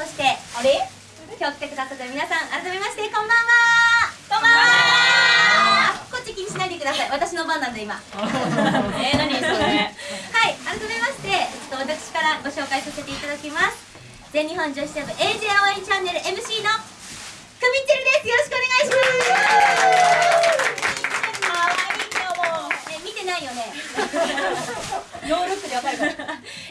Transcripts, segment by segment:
そしてあれ？今日来てくださった皆さん改めましてこんばんは。こんばんは。こっち気にしないでください。私の番なんで今。えー、何それ？はい改めましてちょっと私からご紹介させていただきます。全日本女子セブン AJ 応援チャンネル MC のくみっちるです。よろしくお願いしますないよね。ノールックでわかるから。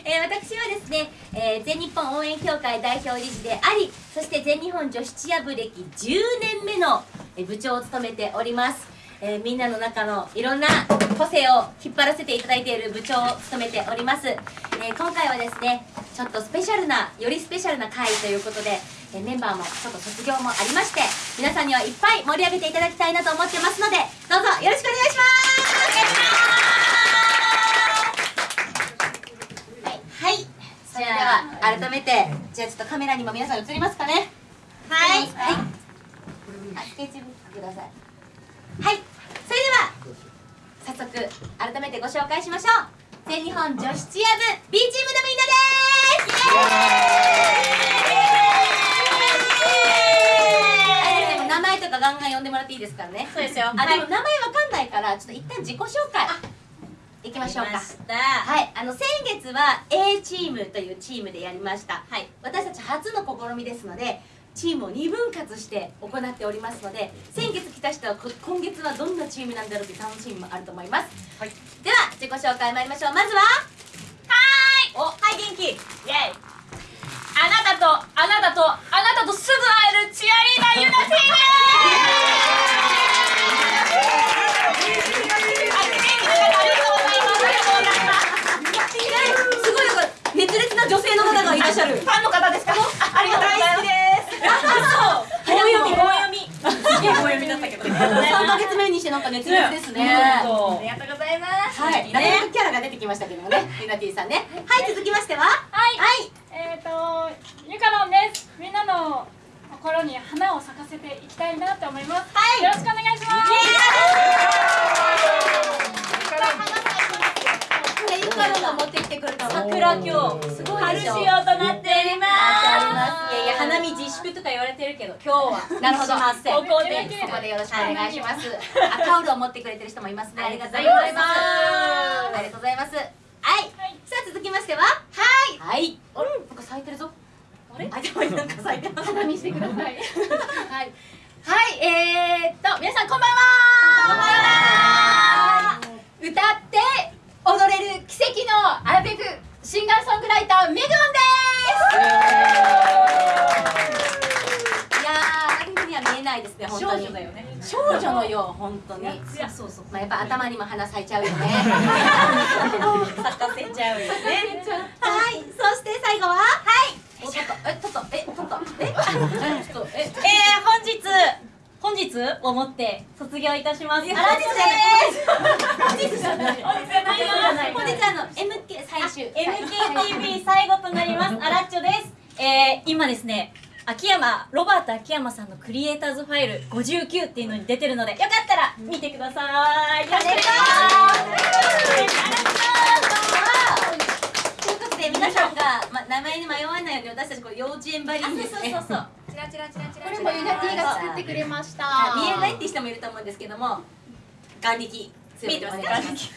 えー私はですね、えー全日本応援協会代表理事でありそして全日本女子チア部歴10年目の部長を務めております、えーみんなの中のいろんな個性を引っ張らせていただいている部長を務めております、えー今回はですねちょっとスペシャルなよりスペシャルな回ということで、えメンバーもちょっと卒業もありまして皆さんにはいっぱい盛り上げていただきたいなと思ってますのでどうぞよろしくお願いします。改めてじゃあちょっとカメラにも皆さん映りますかね。はい。はい。あスケッチブックください。はい。それでは早速改めてご紹介しましょう。全日本女子チア部 B チームのみんなです。イエーイ。で名前とかガンガン呼んでもらっていいですからね。そうですよ。あでも名前わかんないからちょっと一旦自己紹介。いきましょうか。た。はい、あの先月は A チームというチームでやりました、はい、私たち初の試みですのでチームを2分割して行っておりますので先月来た人はこ今月はどんなチームなんだろうという楽しみもあると思います、はい。では自己紹介参りましょう。まずはおはい元気。イエイ。あなたとあなたとあなたとすぐ会えるチアリーダーユナティーですあ元気な方ありがとうございますありがとうございますすごいなんか熱烈な女性の方がいらっしゃるファンの方ですか？ありがとうございますそう棒読み棒読みすげえ棒読みだったけどね3ヶ月目にしてなんか熱烈ですねありがとうございますはい、キャラが出てきましたけどもね、ユナティさんね。はい、続きましては。はいはい、えっ、ー、とゆかのんです。みんなの心に花を咲かせていきたいなと思います。はいよろしくお願いします。これゆかてくれたの。桜今日すごい。春仕様となっておりますいやいや花見自粛とか言われてるけど今日はなるほど。ここで、ここでよろしくお願いします。あ、タオルを持ってくれてる人もいますね。ありがとうございます。ありがとうございます。はい。さあ、続きましては。はい。はい。あれ、なんか咲いてるぞ。あれ、あ、でもなんか咲いてます。花見してください。はい。はい、えー、っと、皆さんこんばんは。歌って踊れる奇跡のアラベクシンガーソングライターメグオンです。いやー、あんなには見えないですね、本当に。少女だよね少女のよう、本当に。そうそうまあ、やっぱ頭にも花咲いちゃうよね。咲かせちゃうよねはい、そして最後は？はい。お、ちょっと、え、ちょっと、え、ちょっと、え、ちょっと、え。えー、本日本日をもって卒業いたします本日じゃない本日じゃないよ本日あの MKTV 最後となります。アラッチョです。えー、今ですね秋山ロバート秋山さんのクリエイターズファイル59っていうのに出てるのでよかったら見てください。よろしくお願いしということで皆さんが、ま、名前に迷わないように私たちこれ幼稚園ばりにですね。そうそうそうチラチラチラチラこれもユナティが作ってくれました。はい見えないって人もいると思うんですけども眼力強くお願いします。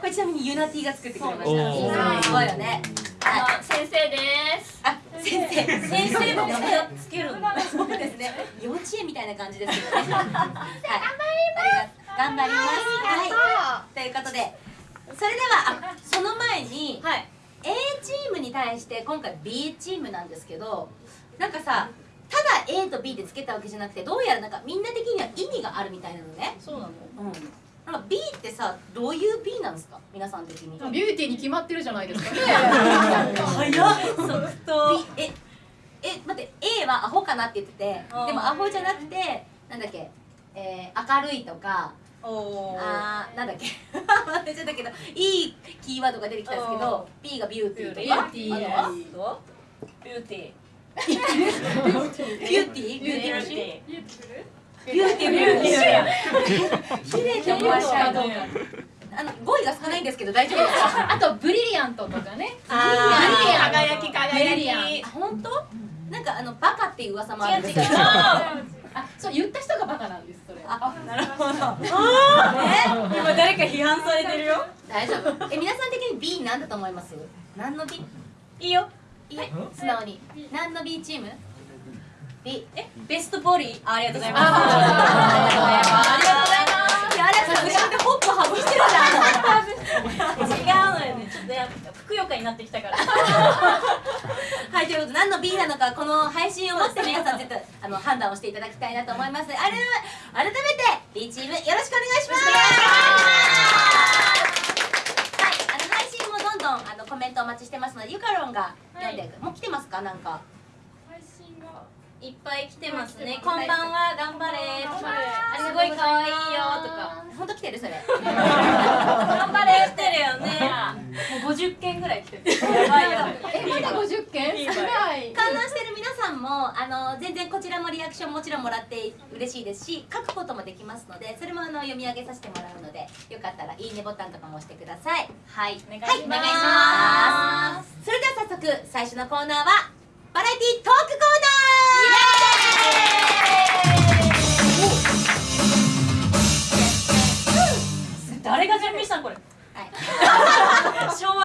これちなみにユナティが作ってくれました。すごいよね。はいあの先生です。あ先生先生もつけるそうですね。幼稚園みたいな感じですけどね。はい。頑張ります。頑張ります。はい。ということでそれではあその前にはい。A チームに対して今回 B チームなんですけどなんかさただ A と B でつけたわけじゃなくてどうやらなんかみんな的には意味があるみたいなのね。そうなの。うんなんか B ってさどういう B なんですか？皆さん的にビューティーに決まってるじゃないですかね。早っ即答ええ待って A はアホかなって言っててでもアホじゃなくてなんだっけ、えー、明るいとかおーあーなんだっけ忘れちゃったけどいいキーワードが出てきたんですけど B がビューティーとかビューティービューティービューティービューティービューティー？ビューティービューティー綺麗って思わしちゃうとあの語彙が少ないんですけど大丈夫です。かあとブリリアントとかね。あー輝き輝きあ本当なんかあのバカっていう噂もあるんです違う違うけどあそう言った人がバカなんですそれあなるほど。今誰か批判されてるよ？大丈夫。え皆さん的に B なんだと思います？何の B? いいよ。いい素直に。何の B チーム？B えベストボディあありがとうございます。あありがとうございます。いやあれさ後ろでホップ外してるじゃん違うのよね。ちょっとやっぱふくよかになってきたから。はい、ということで何の B なのかこの配信をもって皆さん絶対あの判断をしていただきたいなと思います。あれ改めて B チームよろしくお願いします。はい、あの配信もどんどんあのコメントお待ちしてますのでゆかろんが読んで、もう来てますか？なんか。配信がいっぱい来てますね。こんばんは頑張れ。すごい可愛いよとか。本当来てるそれ。頑張れ。来てるよね。もう50件ぐらい来てる。やばいやばいえまだ50件？少ない。観覧してる皆さんもあの全然こちらもリアクションもちろんもらって嬉しいですし書くこともできますのでそれもあの読み上げさせてもらうのでよかったらいいねボタンとかも押してください。はい。お願いします。はい、お願いします。それでは早速最初のコーナーはバラエティトークコーナー誰が準備したんこれ、はい、昭和